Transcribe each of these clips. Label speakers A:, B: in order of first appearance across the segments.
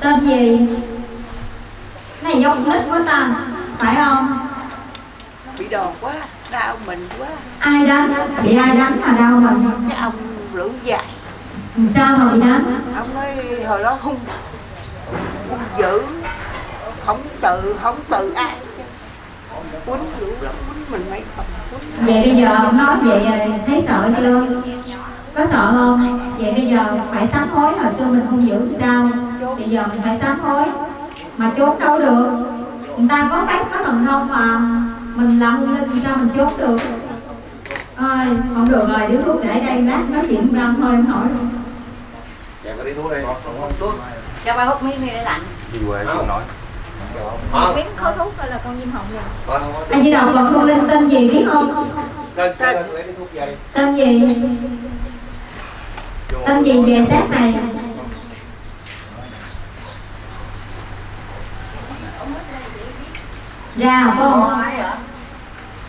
A: tên gì? Này giống nít quá ta. Phải không?
B: Bị đòn quá đau mình quá.
A: Ai đánh? Bị ai đánh mà đau mình?
B: Cái ông lưỡng dài
A: sao mà bị đánh?
B: Ông nói hồi đó hung hung dữ. Không tự không tự ai. Quýnh dữ lắm quýnh mình mấy phần
A: vậy bây giờ ông nói vậy thấy sợ chưa có sợ không? Vậy bây giờ phải sám hối hồi xưa mình không giữ sao. Bây giờ mình phải sám hối. Mà trốn đâu được? Người ta có phép có thần thông mà. Mình là hương linh sao mình trốn được? Ơi không được rồi điếu thuốc để đây lát nói chuyện ra thôi không hỏi luôn.
C: Dạ có đi thuốc đi Không thuốc.
D: Cho ba hút miếng đi để lạnh.
C: Đi không. nói.
D: Miếng khói thuốc hay là con diêm hồng rồi
C: không
A: anh chỉ đạo phật hương linh tên gì biết không?
C: Tên đi.
A: Tên gì tâm gì về sát này. Ra không?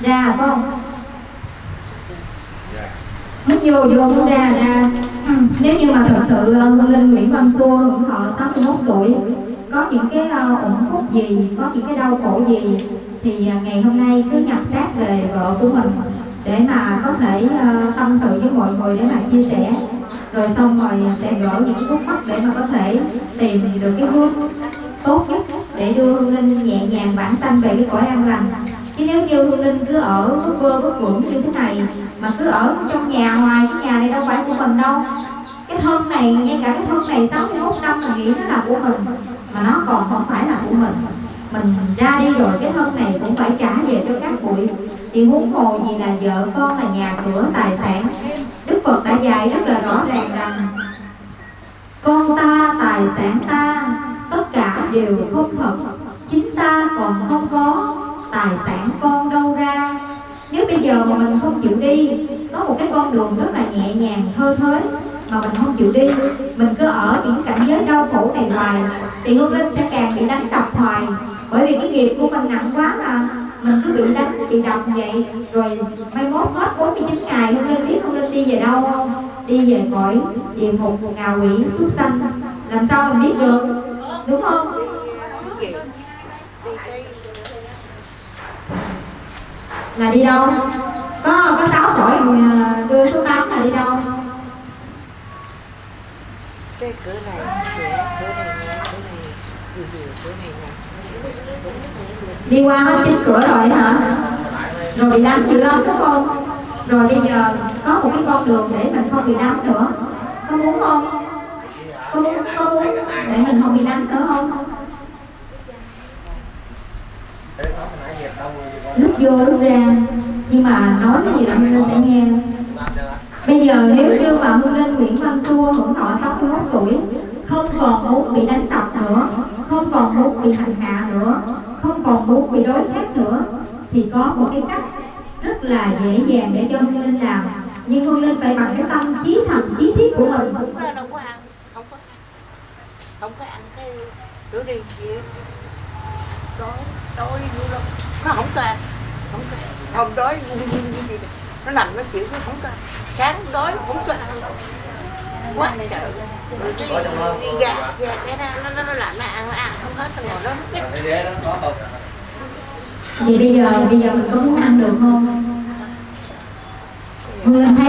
A: Ra không? Muốn vô vô muốn ra ra. Nếu như mà thật sự ờ, linh nguyễn văn xua hưởng thọ 61 tuổi có những cái ờ, ủng khúc gì có những cái đau khổ gì thì ờ, ngày hôm nay cứ nhập xác về vợ của mình để mà có thể ờ, tâm sự với mọi người để mà chia sẻ rồi xong rồi sẽ gỡ những khúc mắc để mà có thể tìm được cái hướng tốt nhất để đưa hương linh nhẹ nhàng bản sanh về cái cõi an lành. Chứ nếu như hương linh cứ ở vất vơ vất vưởng như thế này, mà cứ ở trong nhà hoài, cái nhà này đâu phải của mình đâu. Cái thân này, ngay cả cái thân này 61 năm là nghĩ nó là của mình, mà nó còn không phải là của mình. Mình ra đi rồi, cái thân này cũng phải trả về cho các bụi. Thì huống hồ gì là vợ con là nhà cửa, tài sản phật đã dạy rất là rõ ràng rằng, con ta, tài sản ta, tất cả đều không thật. Chính ta còn không có tài sản con đâu ra. Nếu bây giờ mà mình không chịu đi, có một cái con đường rất là nhẹ nhàng, thơ thới, mà mình không chịu đi, mình cứ ở những cảnh giới đau khổ này hoài, thì hương linh sẽ càng bị đánh đập hoài. Bởi vì cái nghiệp của mình nặng quá mà, mình cứ bị đánh, bị đập vậy. Rồi mai mốt hết 49 ngày, hương linh biết hương linh đi về đâu? Không đi về cõi địa ngục ngạ quỷ súc sanh. Làm sao mình biết được? Đúng không? Là đi đâu? Có có sáu cõi mà đưa số 8 là đi đâu?
B: Cái cửa này cửa cửa này cửa này cửa này
A: đi qua hết chín cửa rồi hả? Rồi bị đánh dữ lắm đúng không? Rồi bây giờ có một cái con đường để mình không bị đánh nữa. Có muốn không? Có muốn có muốn để mình không bị đánh nữa không? Lúc vô, lúc ra, nhưng mà nói cái gì là hương linh sẽ nghe. Bây giờ nếu như mà hương linh nguyễn văn xua hưởng thọ 61 tuổi, không còn muốn bị đánh đập nữa, không còn muốn bị hành hạ nữa, không còn muốn bị đối khác nữa, thì có một cái cách rất là dễ dàng để cho hương linh làm nhưng hương linh phải bằng cái tâm chí thành chí thiết của mình.
B: Không có đâu có ăn không có không có ăn cái rửa đi gì đói đói dữ lắm. Nó không có ăn không có ăn. không đói nó nằm nó chịu nó không có ăn. Sáng đói không có ăn. Quá trời. Rồi cái cái gà gà cái nó nó nó làm nó ăn nó ăn không hết nó ngồi đó
A: vậy bây giờ bây giờ mình có muốn ăn được không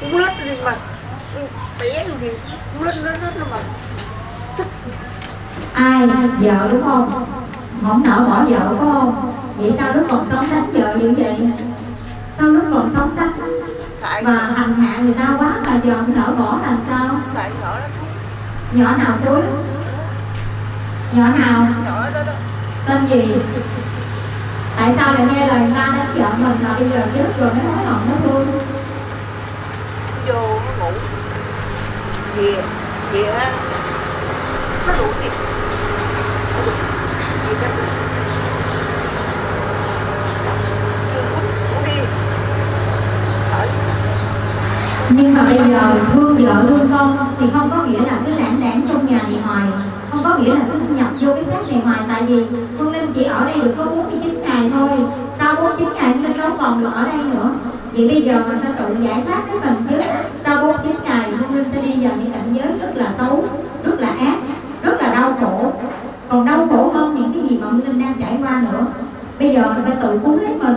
A: cũng
B: lết đi mà. Gì cũng lết lết lết nó mừng
A: ai? Vợ đúng không? Không nỡ bỏ vợ phải không? Vậy sao lúc còn sống đánh vợ như vậy? Sao lúc còn sống đánh?
B: Tại
A: mà hành hạ người ta quá mà giờ không nỡ bỏ làm sao?
B: Tại nhỏ nó
A: nhỏ nào xúi nhỏ nào?
B: Nhỏ đó đó.
A: Tên gì? Tại sao lại nghe lời người ta đánh vợ mình mà bây giờ chết rồi mới hối hận nó thương
B: vô nó ngủ. Về về nó đủ thịt nó. Đủ gì chắc
A: nhưng mà bây giờ thương vợ thương con thì không có nghĩa là cứ lãng đảng trong nhà này hoài. Không có nghĩa là cứ nhập vô cái xác này hoài. Tại vì phương linh chỉ ở đây được có 49 ngày thôi. Sau 49 ngày phương linh không còn được ở đây nữa vậy bây giờ mình phải tự giải thoát cái mình chứ sau 49 ngày hương Linh sẽ đi vào những cảnh giới rất là xấu, rất là ác, rất là đau khổ. Còn đau khổ hơn những cái gì mà hương Linh đang trải qua nữa. Bây giờ mình phải tự cứu lấy mình.